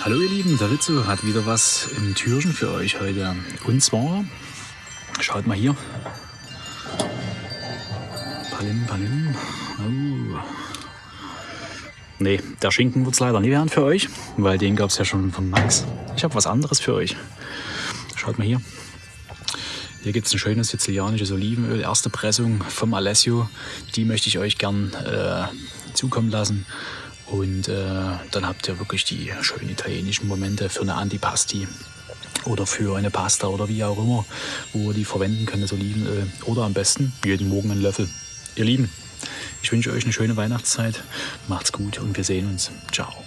Hallo ihr Lieben, der Rizzo hat wieder was im Türchen für euch heute. Und zwar, schaut mal hier. Palim, Palim. Oh. Nee, der Schinken wird es leider nie werden für euch, weil den gab es ja schon von Max. Ich habe was anderes für euch. Schaut mal hier. Hier gibt es ein schönes sizilianisches Olivenöl, erste Pressung vom Alessio. Die möchte ich euch gern äh, zukommen lassen. Und äh, dann habt ihr wirklich die schönen italienischen Momente für eine Antipasti oder für eine Pasta oder wie auch immer, wo ihr die verwenden könnt, das Olivenöl. Oder am besten jeden Morgen einen Löffel. Ihr Lieben, ich wünsche euch eine schöne Weihnachtszeit. Macht's gut und wir sehen uns. Ciao.